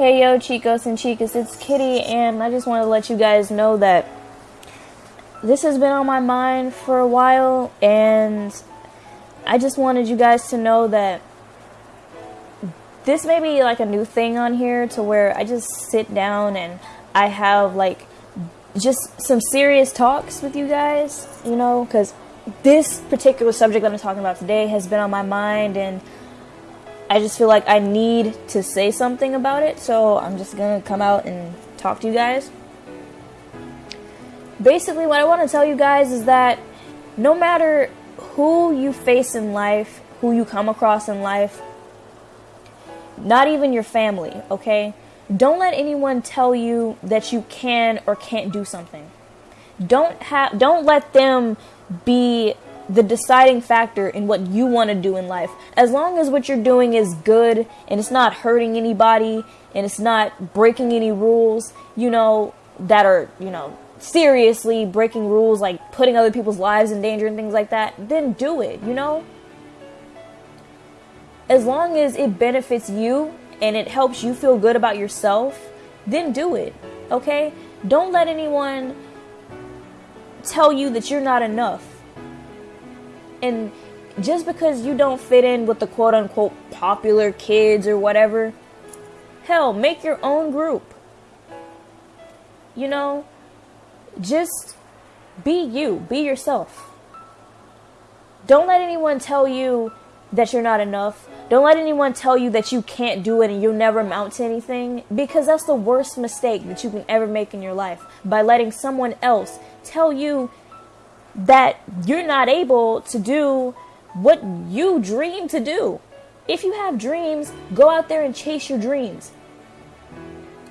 Hey yo, chicos and chicas, it's Kitty, and I just want to let you guys know that this has been on my mind for a while, and I just wanted you guys to know that this may be like a new thing on here to where I just sit down and I have like just some serious talks with you guys, you know, because this particular subject that I'm talking about today has been on my mind and I just feel like I need to say something about it, so I'm just gonna come out and talk to you guys. Basically, what I want to tell you guys is that no matter who you face in life, who you come across in life, not even your family, okay? Don't let anyone tell you that you can or can't do something. Don't have don't let them be the deciding factor in what you want to do in life. As long as what you're doing is good and it's not hurting anybody and it's not breaking any rules, you know, that are, you know, seriously breaking rules like putting other people's lives in danger and things like that, then do it, you know? As long as it benefits you and it helps you feel good about yourself, then do it. Okay? Don't let anyone tell you that you're not enough. And just because you don't fit in with the quote unquote popular kids or whatever, hell, make your own group. You know, just be you, be yourself. Don't let anyone tell you that you're not enough. Don't let anyone tell you that you can't do it and you'll never amount to anything because that's the worst mistake that you can ever make in your life by letting someone else tell you that you're not able to do what you dream to do. If you have dreams, go out there and chase your dreams.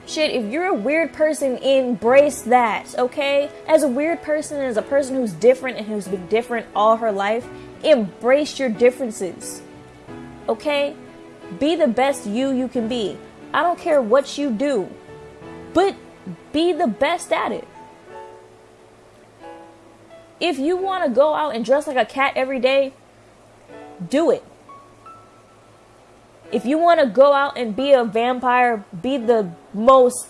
Shit, if you're a weird person, embrace that, okay? As a weird person, as a person who's different and who's been different all her life, embrace your differences, okay? Be the best you you can be. I don't care what you do, but be the best at it. If you want to go out and dress like a cat every day, do it. If you want to go out and be a vampire, be the most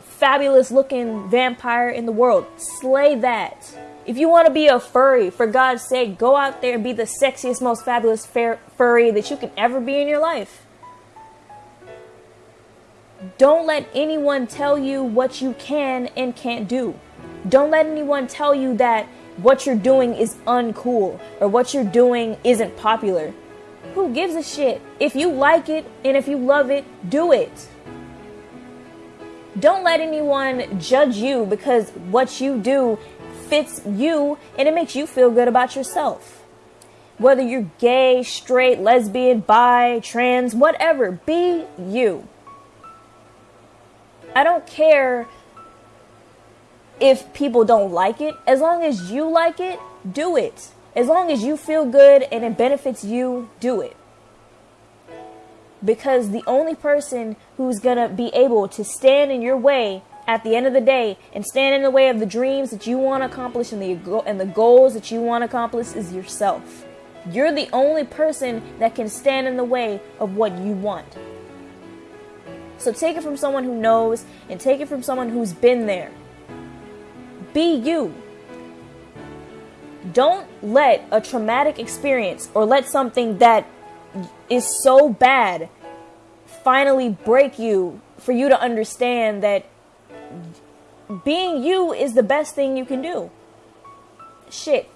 fabulous looking vampire in the world, slay that. If you want to be a furry, for God's sake, go out there and be the sexiest, most fabulous furry that you can ever be in your life. Don't let anyone tell you what you can and can't do. Don't let anyone tell you that what you're doing is uncool or what you're doing isn't popular. Who gives a shit? If you like it and if you love it, do it. Don't let anyone judge you because what you do fits you and it makes you feel good about yourself. Whether you're gay, straight, lesbian, bi, trans, whatever, be you. I don't care if people don't like it. As long as you like it, do it. As long as you feel good and it benefits you, do it. Because the only person who's going to be able to stand in your way at the end of the day and stand in the way of the dreams that you want to accomplish and the and the goals that you want to accomplish is yourself. You're the only person that can stand in the way of what you want. So take it from someone who knows and take it from someone who's been there. Be you. Don't let a traumatic experience or let something that is so bad finally break you for you to understand that being you is the best thing you can do. Shit.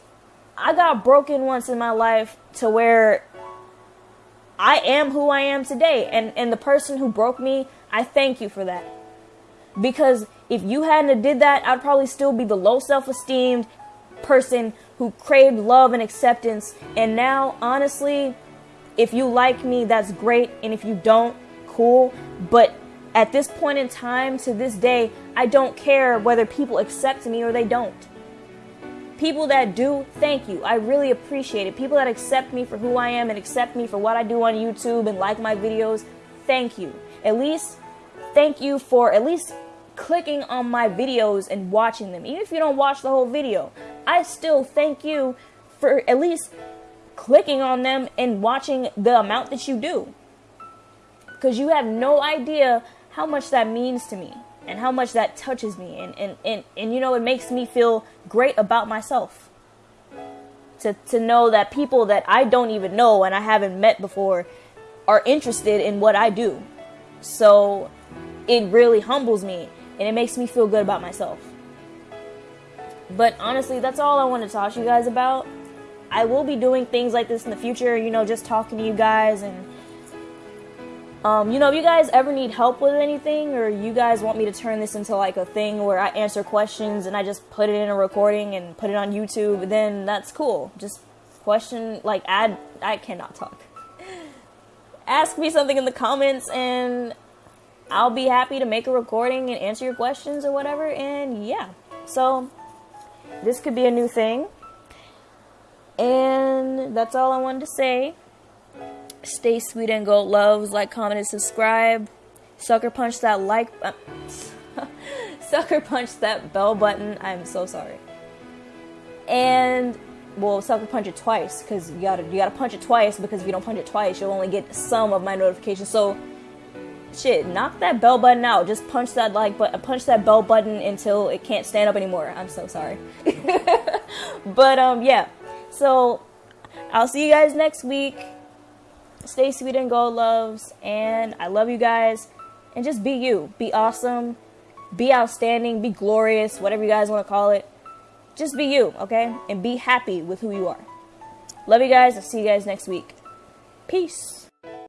I got broken once in my life to where I am who I am today. And, and the person who broke me, I thank you for that. Because if you hadn't did that, I'd probably still be the low self-esteemed person who craved love and acceptance. And now, honestly, if you like me, that's great. And if you don't, cool. But at this point in time, to this day, I don't care whether people accept me or they don't. People that do, thank you. I really appreciate it. People that accept me for who I am and accept me for what I do on YouTube and like my videos, thank you. At least, thank you for at least clicking on my videos and watching them. Even if you don't watch the whole video, I still thank you for at least clicking on them and watching the amount that you do. Because you have no idea how much that means to me and how much that touches me and, and, and, and you know it makes me feel great about myself to, to know that people that i don't even know and i haven't met before are interested in what i do so it really humbles me and it makes me feel good about myself but honestly that's all i want to talk to you guys about i will be doing things like this in the future you know just talking to you guys and um, you know, if you guys ever need help with anything, or you guys want me to turn this into like a thing where I answer questions and I just put it in a recording and put it on YouTube, then that's cool. Just question, like, add, I cannot talk. Ask me something in the comments and I'll be happy to make a recording and answer your questions or whatever. And yeah, so this could be a new thing. And that's all I wanted to say. Stay sweet and go loves. Like, comment, and subscribe. Sucker punch that like. Sucker punch that bell button. I'm so sorry. And well, sucker punch it twice because you gotta you gotta punch it twice because if you don't punch it twice, you'll only get some of my notifications. So, shit, knock that bell button out. Just punch that like but punch that bell button until it can't stand up anymore. I'm so sorry. but um, yeah. So I'll see you guys next week. Stay sweet and go loves. And I love you guys. And just be you. Be awesome. Be outstanding. Be glorious. Whatever you guys want to call it. Just be you, okay? And be happy with who you are. Love you guys. I'll see you guys next week. Peace.